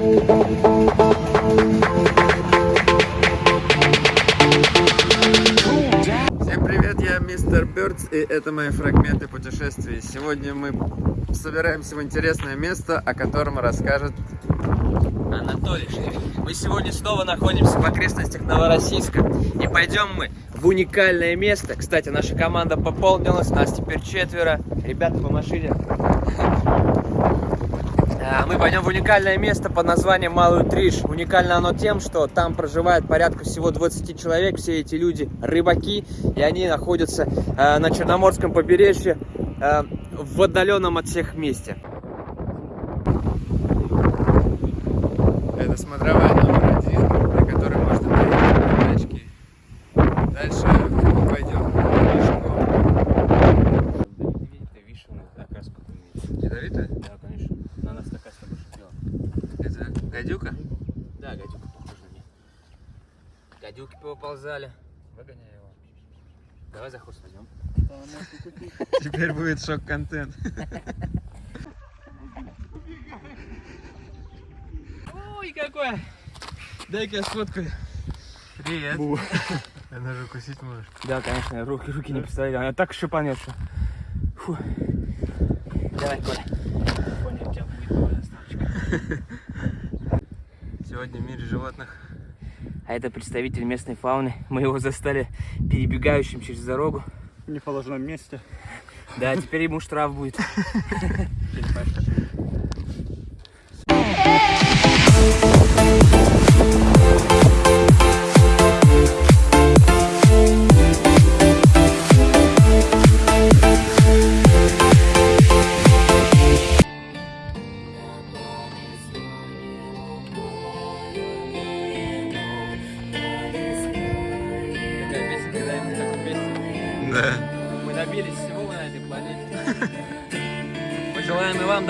Всем привет, я мистер Бёрдс, и это мои фрагменты путешествий. Сегодня мы собираемся в интересное место, о котором расскажет Анатолий. Мы сегодня снова находимся в окрестностях Новороссийска. И пойдем мы в уникальное место. Кстати, наша команда пополнилась, нас теперь четверо. Ребята по машине. А, Мы пойдем в уникальное место под названием Малый Триш. Уникально оно тем, что там проживает порядка всего 20 человек. Все эти люди рыбаки, и они находятся э, на Черноморском побережье э, в отдаленном от всех месте. Это смотровая номер один, на которой можно поехать на тачке. Дальше мы пойдем пешком. Ядовитая? Да, конечно. На нас такая с тобой шипела. Это гадюка? Да, гадюка похожа на меня. Поползали. Выгоняй его. Давай за хвост возьмем. Теперь будет шок-контент. Ой, какой! Дай-ка я сфоткаю. Привет. Она же укусить можешь. Да, конечно, руки, руки не представляю. Она так шипанет, что... Фу. Давай, Коля. Понял, у тебя будет доставочка. Сегодня в мире животных. А это представитель местной фауны. Мы его застали перебегающим через дорогу. В неположенном месте. Да, теперь ему штраф будет.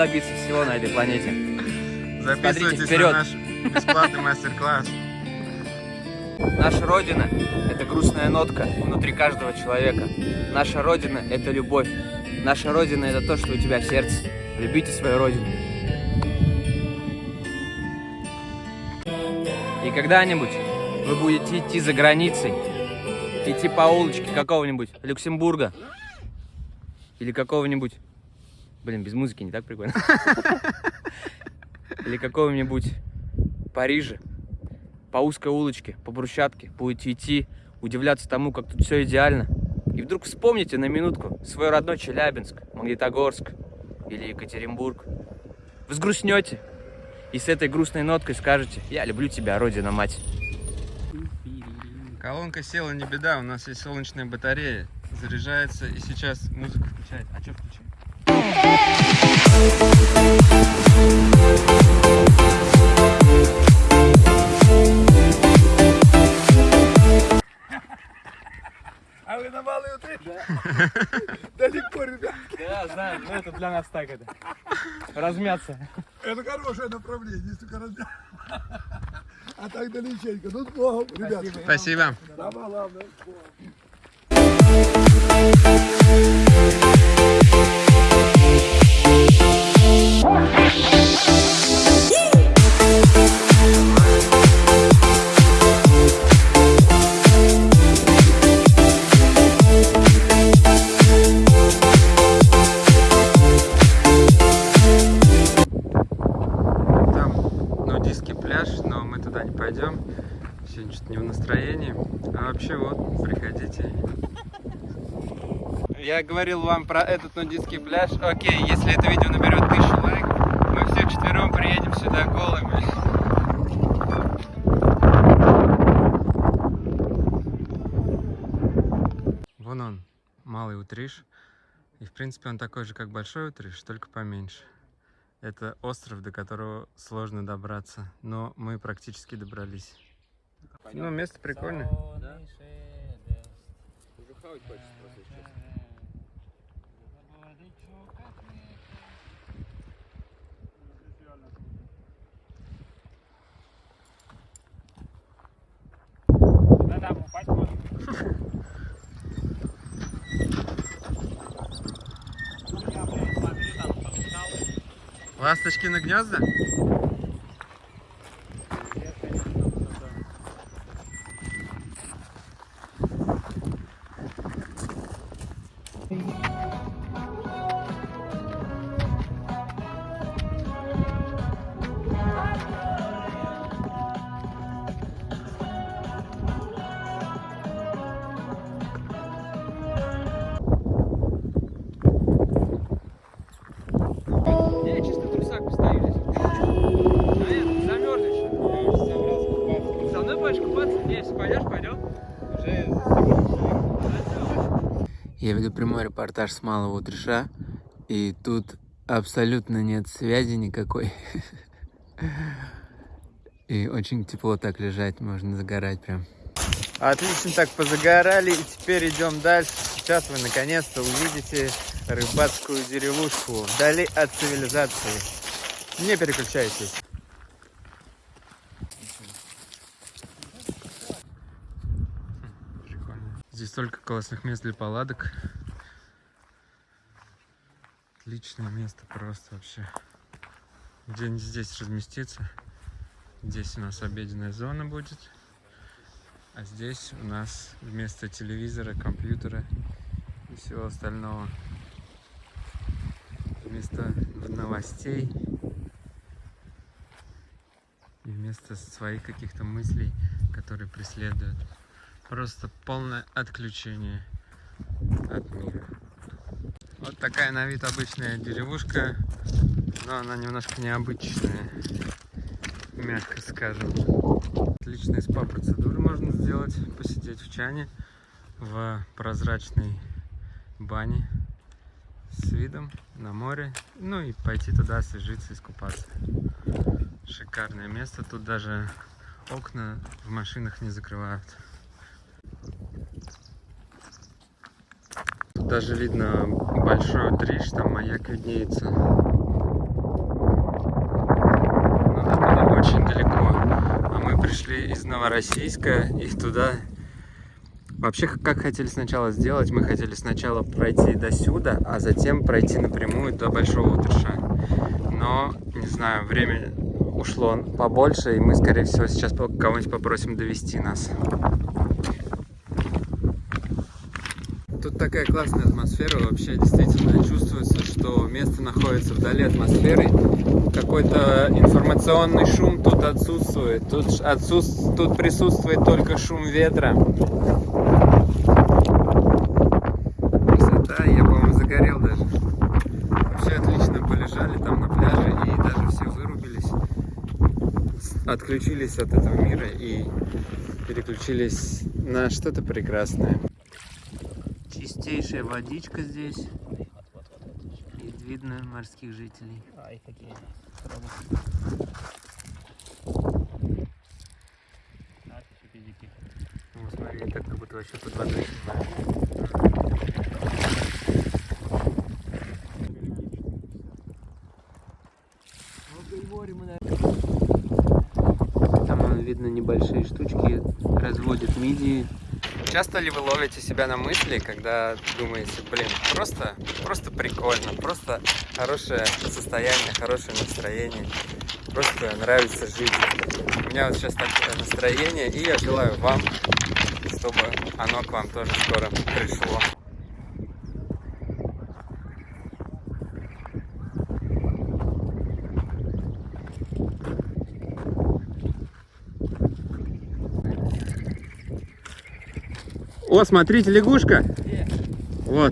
добиться всего на этой планете. Записывайтесь вперед. на наш бесплатный мастер-класс. Наша Родина – это грустная нотка внутри каждого человека. Наша Родина – это любовь. Наша Родина – это то, что у тебя в сердце. Любите свою Родину. И когда-нибудь вы будете идти за границей, идти по улочке какого-нибудь Люксембурга или какого-нибудь... Блин, без музыки не так прикольно. Или какого-нибудь Парижа, по узкой улочке, по брусчатке, будете идти, удивляться тому, как тут все идеально. И вдруг вспомните на минутку свой родной Челябинск, Магнитогорск или Екатеринбург. Вы и с этой грустной ноткой скажете «Я люблю тебя, Родина-мать». Колонка села, не беда, у нас есть солнечная батарея. Заряжается и сейчас музыка включает. А что включить? А вы на малый утре? Далеко, ребят. Да, знаю, но это для нас так это. Размяться. Это хорошее направление, если только разбег. А так далеченько. Ну, с Богом, ребят. Спасибо. Самое главное, с Богом. Сегодня что-то не в настроении. А вообще вот, приходите. Я говорил вам про этот нудистский пляж. Окей, если это видео наберет тысячу лайков, мы все четвером приедем сюда голыми. Вон он, малый утриш. И в принципе он такой же, как большой утриш, только поменьше. Это остров, до которого сложно добраться, но мы практически добрались. Ну, место прикольное. Уже хавать хочется просто, если честно. Ласточки на гнезда? Я веду прямой репортаж с Малого Утреша, и тут абсолютно нет связи никакой. И очень тепло так лежать, можно загорать прям. Отлично так позагорали, и теперь идем дальше. Сейчас вы наконец-то увидите рыбацкую деревушку вдали от цивилизации. Не переключайтесь. Прикольно. Здесь столько классных мест для палаток. Отличное место просто вообще. Где-нибудь здесь разместиться. Здесь у нас обеденная зона будет. А здесь у нас вместо телевизора, компьютера и всего остального. Вместо новостей и вместо своих каких-то мыслей, которые преследуют. Просто полное отключение от мира. Вот такая на вид обычная деревушка, но она немножко необычная, мягко скажем. Отличные спа-процедуры можно сделать, посидеть в чане, в прозрачной бане с видом на море, ну и пойти туда освежиться, искупаться. Шикарное место, тут даже окна в машинах не закрывают. Даже видно большой триш, там маяк виднеется. Но до туда очень далеко. А мы пришли из Новороссийска и туда... Вообще, как хотели сначала сделать, мы хотели сначала пройти до сюда, а затем пройти напрямую до Большого Утреша. Но, не знаю, время ушло побольше, и мы, скорее всего, сейчас кого-нибудь попросим довести нас. Тут такая классная атмосфера, вообще действительно чувствуется, что место находится вдали атмосферы. Какой-то информационный шум тут отсутствует. Тут, отсутств... тут присутствует только шум ветра. Красота, я, по-моему, загорел даже. Вообще отлично полежали там на пляже и даже все вырубились. Отключились от этого мира и переключились на что-то прекрасное. Чистейшая водичка здесь. И видно морских жителей. Ай, какие. Ну, смотри, как будто вообще под водой. Там видно небольшие штучки, разводят мидии. Часто ли вы ловите себя на мысли, когда думаете, блин, просто, просто прикольно, просто хорошее состояние, хорошее настроение, просто нравится жить. У меня вот сейчас такое настроение, и я желаю вам, чтобы оно к вам тоже скоро пришло. О, смотрите, лягушка. Вот.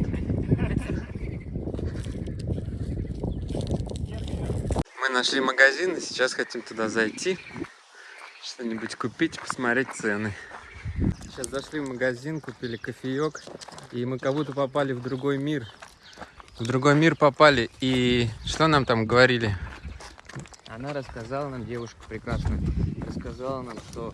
Мы нашли магазин и сейчас хотим туда зайти, что-нибудь купить, посмотреть цены. Сейчас зашли в магазин, купили кофеек, и мы как будто попали в другой мир. В другой мир попали, и что нам там говорили? Она рассказала нам, девушка прекрасная, рассказала нам, что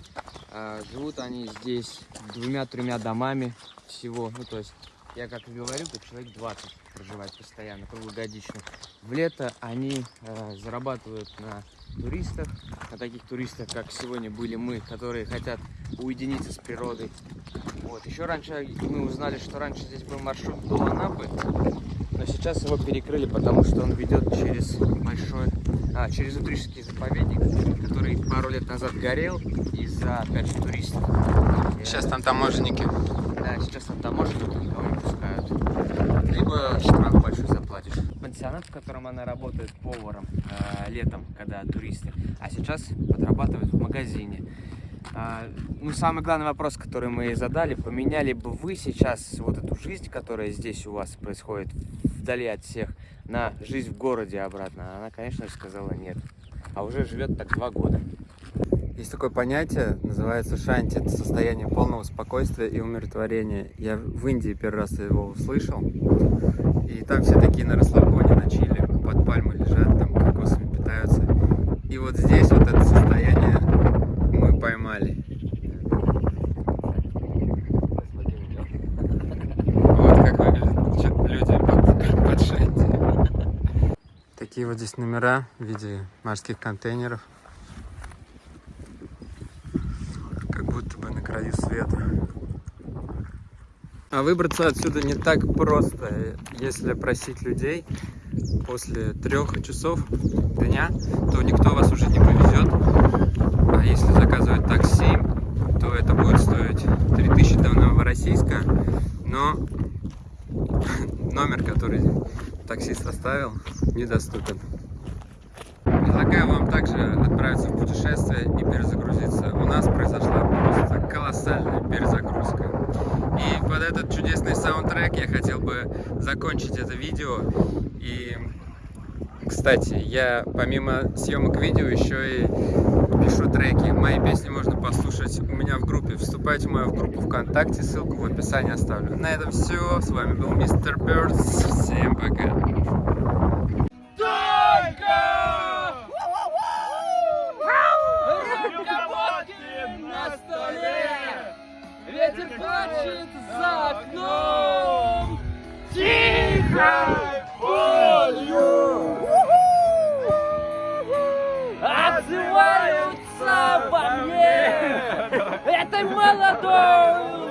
э, живут они здесь двумя-тремя домами всего. Ну, то есть, я как и говорил, тут человек 20 проживает постоянно, круглогодично. В лето они э, зарабатывают на туристах, на таких туристах, как сегодня были мы, которые хотят уединиться с природой. Вот. Еще раньше мы узнали, что раньше здесь был маршрут до Анапы, но сейчас его перекрыли, потому что он ведет через большой, а, через Утрижский заповедник, который пару лет назад горел из-за, опять же, туристов. Сейчас там таможенники. Да, сейчас там таможенники никого не пускают. Либо штраф большой заплатишь. Пансионат, в котором она работает поваром э, летом, когда туристы, а сейчас подрабатывает в магазине. А, ну, самый главный вопрос, который мы ей задали, поменяли бы вы сейчас вот эту жизнь, которая здесь у вас происходит, вдали от всех, на жизнь в городе обратно? Она, конечно же, сказала нет. А уже живет так два года. Есть такое понятие, называется шанти. Это состояние полного спокойствия и умиротворения. Я в Индии первый раз его услышал. И там все такие на расслабоне, на чили, под пальмой лежат, там кокосами питаются. И вот здесь вот это состояние мы поймали. Вот как выглядят чё- люди под, под шанти. Такие вот здесь номера в виде морских контейнеров. Как будто бы на краю света. А выбраться отсюда не так просто. Если просить людей после трех часов дня, то никто вас уже не повезет. А если заказывать такси, то это будет стоить 3000 до Новороссийска. Но номер, который таксист оставил, недоступен. Предлагаю вам также отправиться в путешествие и перезагрузиться. У нас произошла просто колоссальная перезагрузка. И под этот чудесный саундтрек я хотел бы закончить это видео. И, кстати, я помимо съемок видео еще и пишу треки. Мои песни можно послушать у меня в группе. Вступайте в мою группу ВКонтакте, ссылку в описании оставлю. На этом все. С вами был Мистер Бёрдс. Всем пока. ветер плачет за окном. Тихо болью É tem!